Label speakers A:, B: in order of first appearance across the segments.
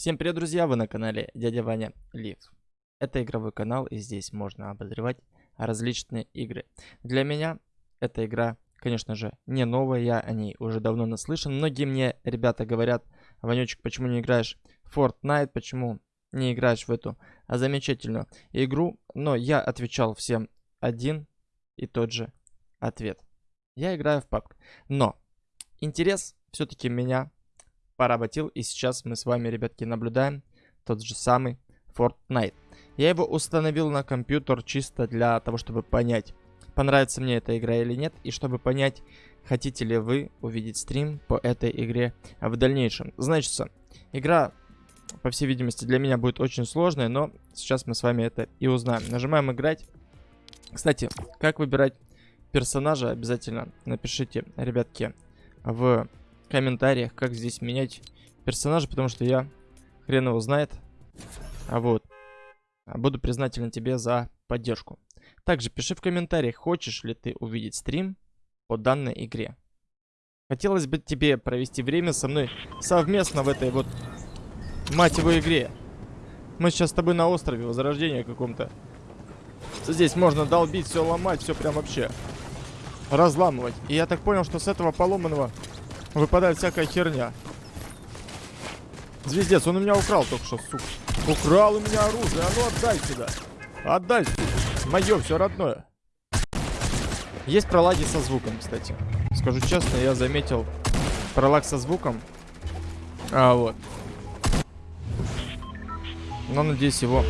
A: Всем привет, друзья! Вы на канале Дядя Ваня Лив. Это игровой канал, и здесь можно обозревать различные игры. Для меня эта игра, конечно же, не новая, я о ней уже давно наслышан. Многие мне ребята говорят, Ванечек, почему не играешь в Fortnite, почему не играешь в эту замечательную игру? Но я отвечал всем один и тот же ответ. Я играю в PUBG. Но интерес все-таки меня поработил. И сейчас мы с вами, ребятки, наблюдаем тот же самый Fortnite. Я его установил на компьютер чисто для того, чтобы понять, понравится мне эта игра или нет. И чтобы понять, хотите ли вы увидеть стрим по этой игре в дальнейшем. Значит, игра, по всей видимости, для меня будет очень сложная, но сейчас мы с вами это и узнаем. Нажимаем играть. Кстати, как выбирать персонажа, обязательно напишите, ребятки, в комментариях, как здесь менять персонажа, потому что я хрен его знает. А вот. Буду признателен тебе за поддержку. Также пиши в комментариях, хочешь ли ты увидеть стрим по данной игре. Хотелось бы тебе провести время со мной совместно в этой вот матевой игре. Мы сейчас с тобой на острове Возрождения каком-то. Здесь можно долбить, все ломать, все прям вообще разламывать. И я так понял, что с этого поломанного выпадает всякая херня. Звездец, он у меня украл только что, сука. Украл у меня оружие, а ну отдай сюда. Отдай, сука. Мое, все родное. Есть пролаги со звуком, кстати. Скажу честно, я заметил пролаг со звуком. А, вот. Но, надеюсь, его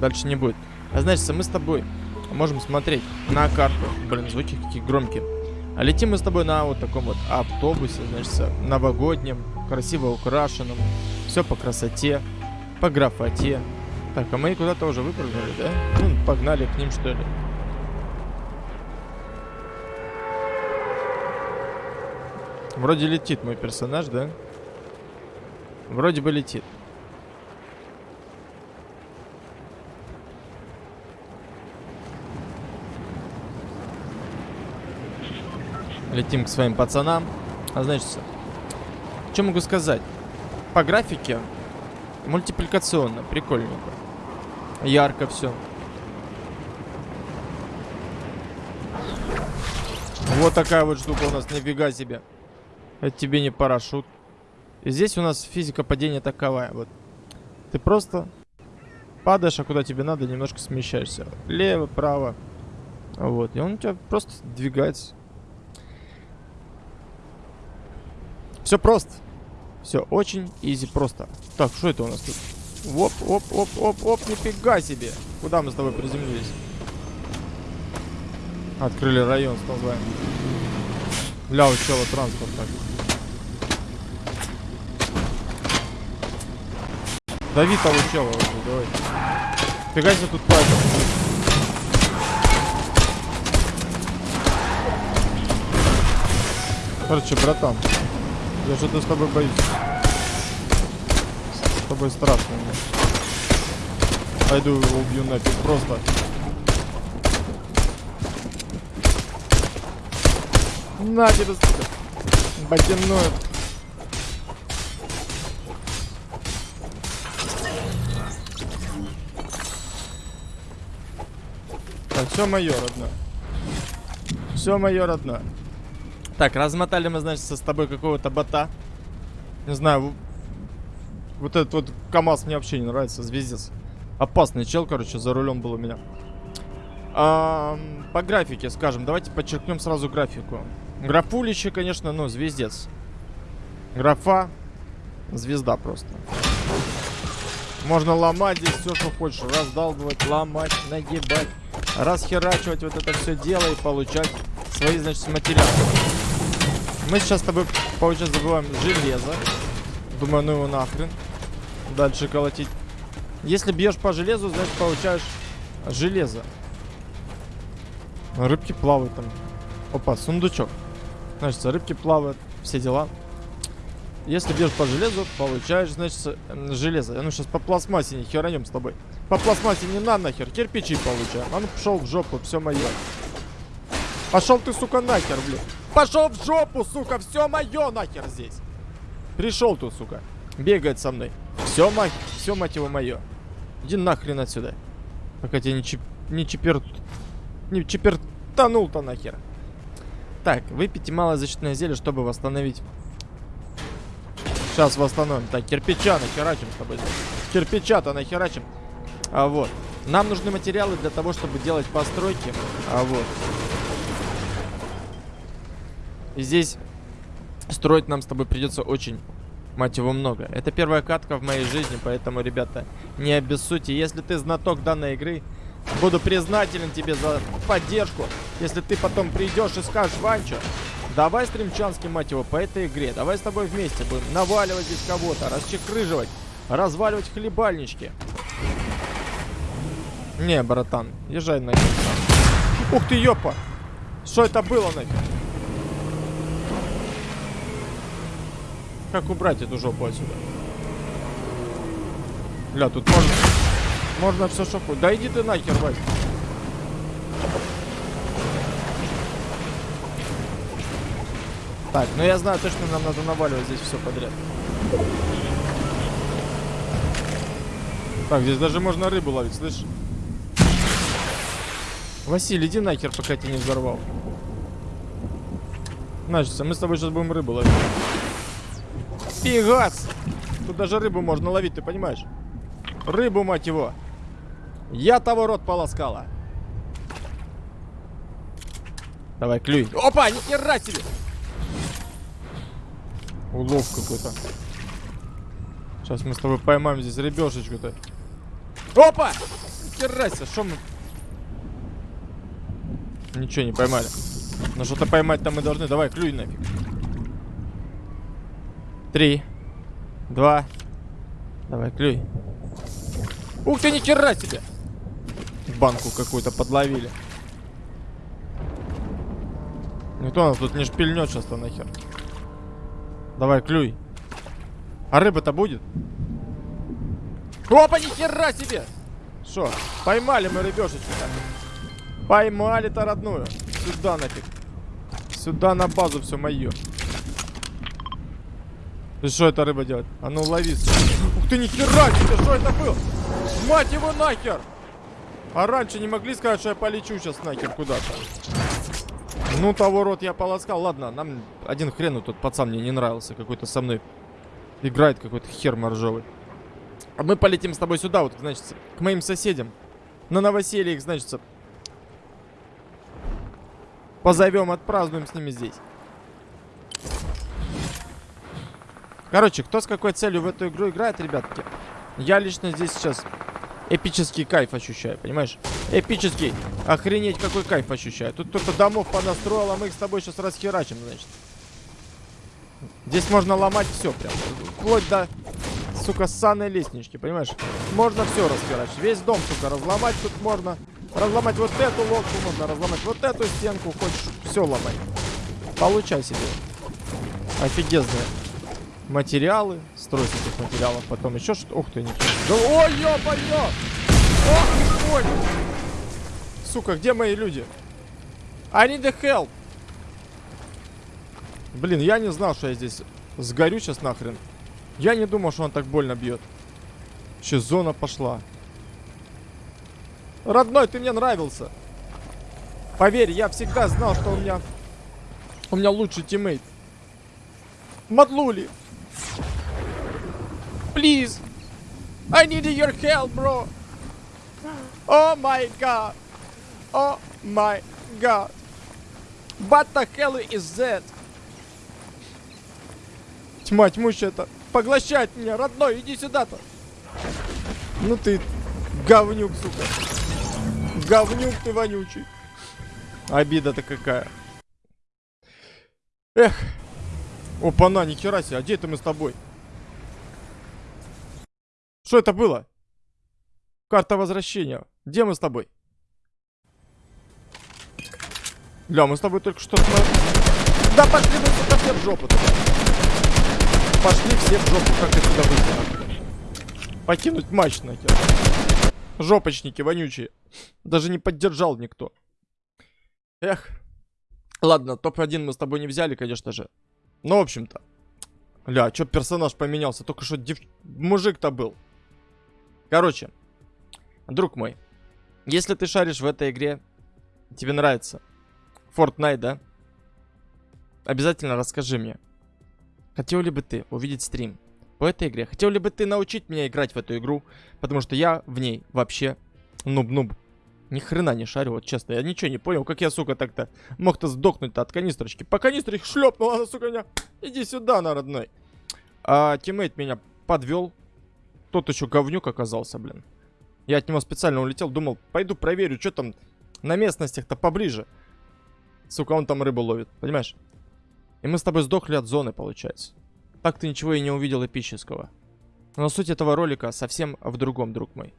A: дальше не будет. А значит, мы с тобой можем смотреть на карту. Блин, звуки какие громкие. А летим мы с тобой на вот таком вот автобусе, значит, новогоднем, красиво украшенном. Все по красоте, по графоте. Так, а мы куда-то уже выпрыгнули, да? Ну, погнали к ним, что ли. Вроде летит мой персонаж, да? Вроде бы летит. Летим к своим пацанам. А значит, что могу сказать? По графике мультипликационно, прикольненько. Ярко все. Вот такая вот штука у нас, нифига себе. Это тебе не парашют. И здесь у нас физика падения таковая. Вот. Ты просто падаешь, а куда тебе надо, немножко смещаешься. Лево, право. Вот. И он у тебя просто двигается. Все просто. Все очень изи просто. Так, что это у нас тут? Оп, оп, оп, оп, оп, нифига себе. Куда мы с тобой приземлились? Открыли район с названием. Ля, у чела транспорт так. Дави того чела уже, давай. Фига себе тут папа. Короче, братан. Я что-то с тобой боюсь. С тобой страшно мне. Пойду его убью нафиг просто. На тебе, сука. Ботяное. Так, все мое, родное. Все мое, родное. Так, размотали мы, значит, с тобой какого-то бота. Не знаю, вот этот вот КамАЗ мне вообще не нравится, звездец. Опасный чел, короче, за рулем был у меня. А, по графике, скажем, давайте подчеркнем сразу графику. Графулище, конечно, ну, звездец. Графа, звезда просто. Можно ломать здесь все, что хочешь. Раздалбывать, ломать, нагибать, расхерачивать вот это все дело и получать свои, значит, материалы. Мы сейчас с тобой, получается, забываем железо. Думаю, ну его нахрен. Дальше колотить. Если бьешь по железу, значит, получаешь железо. Рыбки плавают там. Опа, сундучок. Значит, рыбки плавают, все дела. Если бьешь по железу, получаешь, значит, железо. Ну, сейчас по пластмассе не херанем с тобой. По пластмассе не на нахер, кирпичи получаем. А ну, пошел в жопу, все мое. Пошел ты, сука, нахер, блин. Пошел в жопу, сука, все мое нахер здесь. Пришел тут, сука. Бегает со мной. Все, мать, все, мать его, мое. Иди нахрен отсюда. Пока тебя не, чип, не чипер... Не чипертанул-то нахер. Так, выпейте малое защитное зелье, чтобы восстановить. Сейчас восстановим. Так, кирпича нахерачим с тобой. Кирпича-то нахерачим. А вот. Нам нужны материалы для того, чтобы делать постройки. А вот. И здесь строить нам с тобой придется очень, мать его, много. Это первая катка в моей жизни, поэтому, ребята, не обессудьте. Если ты знаток данной игры, буду признателен тебе за поддержку. Если ты потом придешь и скажешь, Ванчо, давай стримчанский, мать его, по этой игре. Давай с тобой вместе будем наваливать здесь кого-то, расчекрыживать, разваливать хлебальнички. Не, братан, езжай на Ух ты, ёпа! Что это было нафиг? Как убрать эту жопу отсюда? Бля, тут можно... Можно все шоку. Да иди ты нахер, Вась. Так, ну я знаю точно, нам надо наваливать здесь все подряд. Так, здесь даже можно рыбу ловить, слышишь? Василий, иди нахер, пока тебя не взорвал. Значит, мы с тобой сейчас будем рыбу ловить. Фигас! Тут даже рыбу можно ловить, ты понимаешь? Рыбу, мать его. Я того рот полоскала. Давай, клюй. Опа, ни хера себе! Улов какой-то. Сейчас мы с тобой поймаем здесь рыбешечку-то. Опа! Хера себе, что мы... Ничего не поймали. Но что-то поймать там мы должны. Давай, клюй нафиг. Три. Два. Давай, клюй. Ух ты, ни хера себе! Банку какую-то подловили. Никто нас тут не шпильнет сейчас-то нахер. Давай, клюй. А рыба-то будет? Опа, ни хера себе! Что, поймали мы рыбешечку-то. Поймали-то родную. Сюда нафиг. Сюда на базу все мое. Что эта рыба делает? А ну лови. Ух ты, нихера себе, что это было? Мать его нахер! А раньше не могли сказать, что я полечу сейчас нахер куда-то. Ну, того рот я полоскал. Ладно, нам один хрен тот пацан мне не нравился. Какой-то со мной играет какой-то хер моржовый. А мы полетим с тобой сюда, вот, значит, к моим соседям. На новоселье их, значит, позовем, отпразднуем с ними здесь. Короче, кто с какой целью в эту игру играет, ребятки, я лично здесь сейчас эпический кайф ощущаю, понимаешь? Эпический. Охренеть, какой кайф ощущаю. Тут кто-то домов понастроил, а мы их с тобой сейчас расхерачим, значит. Здесь можно ломать все прям. Вплоть до, сука, санной лестнички, понимаешь? Можно все расхерачить. Весь дом, сука, разломать тут можно. Разломать вот эту лодку можно, разломать вот эту стенку. Хочешь, все ломать. Получай себе. Офигезные материалы. Строить этих материалов. Потом еще что-то. Ух ты, ничего. Да, ой, ё-моё! Ох ты мой! Сука, где мои люди? I need the help! Блин, я не знал, что я здесь сгорю сейчас нахрен. Я не думал, что он так больно бьет. Че, зона пошла. Родной, ты мне нравился. Поверь, я всегда знал, что у меня... У меня лучший тиммейт. Мадлули. Please. I need your help, bro. Oh my god. Oh my god. What the hell is that? Тьма тьмущая это. Поглощает меня, родной, иди сюда-то. Ну ты говнюк, сука. Говнюк ты вонючий. Обида-то какая. Эх. Опа-на, нихера себе, а где это мы с тобой? Что это было? Карта возвращения. Где мы с тобой? Бля, мы с тобой только что... Да пошли мы, сука, все в жопу. Пошли все в жопу, как отсюда выйти. Покинуть матч нахер. Жопочники вонючие. Даже не поддержал никто. Эх. Ладно, топ-1 мы с тобой не взяли, конечно же. Ну, в общем-то. Ля, чё персонаж поменялся? Только что дев... мужик-то был. Короче, друг мой, если ты шаришь в этой игре, тебе нравится Fortnite, да? Обязательно расскажи мне. Хотел ли бы ты увидеть стрим по этой игре? Хотел ли бы ты научить меня играть в эту игру? Потому что я в ней вообще нуб-нуб. Ни хрена не шарю, вот честно. Я ничего не понял, как я, сука, так-то мог-то сдохнуть-то от канистрочки. По канистре шлепнула, сука, меня... Иди сюда, на родной. А тиммейт меня подвел. Тот еще говнюк оказался, блин. Я от него специально улетел, думал, пойду проверю, что там на местностях-то поближе. Сука, он там рыбу ловит, понимаешь? И мы с тобой сдохли от зоны, получается. Так ты ничего и не увидел эпического. Но суть этого ролика совсем в другом, друг мой.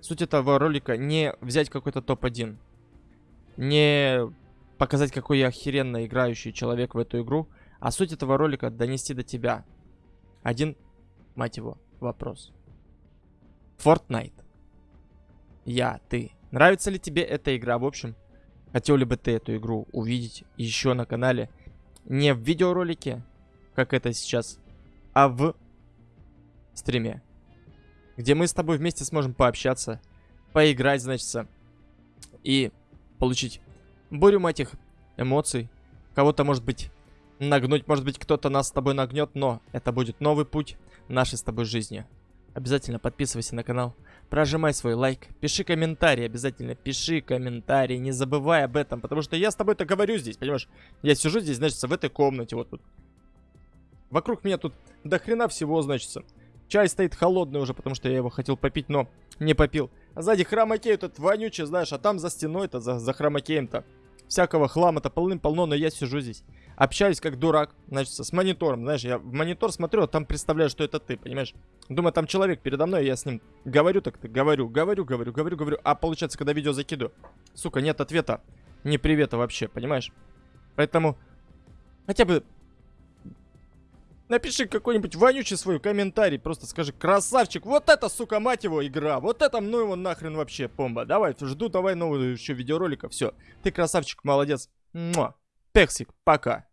A: Суть этого ролика не взять какой-то топ-1. Не показать, какой я охеренно играющий человек в эту игру. А суть этого ролика донести до тебя. Один, мать его, вопрос. Fortnite. Я, ты. Нравится ли тебе эта игра? В общем, хотел ли бы ты эту игру увидеть еще на канале? Не в видеоролике, как это сейчас, а в стриме где мы с тобой вместе сможем пообщаться, поиграть, значит, и получить бурю этих эмоций. Кого-то, может быть, нагнуть, может быть, кто-то нас с тобой нагнет, но это будет новый путь нашей с тобой жизни. Обязательно подписывайся на канал, прожимай свой лайк, пиши комментарий, обязательно пиши комментарий, не забывай об этом, потому что я с тобой-то говорю здесь, понимаешь? Я сижу здесь, значит, в этой комнате, вот тут. Вокруг меня тут до хрена всего, значит. Чай стоит холодный уже, потому что я его хотел попить, но не попил. А сзади хромакей этот вонючий, знаешь, а там за стеной-то, за, за хромакеем-то всякого хлама-то полным-полно, но я сижу здесь. Общаюсь как дурак, значит, с монитором, знаешь, я в монитор смотрю, а там представляю, что это ты, понимаешь? Думаю, там человек передо мной, я с ним говорю так-то, говорю, говорю, говорю, говорю, говорю, а получается, когда видео закидываю, сука, нет ответа, не привета вообще, понимаешь? Поэтому хотя бы Напиши какой-нибудь вонючий свой комментарий. Просто скажи, красавчик, вот это, сука, мать его, игра. Вот это, ну его нахрен вообще, помба. Давай, жду давай новую еще видеоролика. Все, ты красавчик, молодец. Муа. Пексик, пока.